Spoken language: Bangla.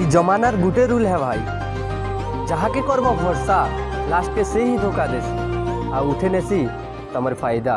ই জমানার গুটে রুল হ্যাঁ ভাই। যাহাকে করব ভরসা লাস্টকে সেই হি ধোকা দেশ। আর উঠে নেছি তোমার ফায়দা।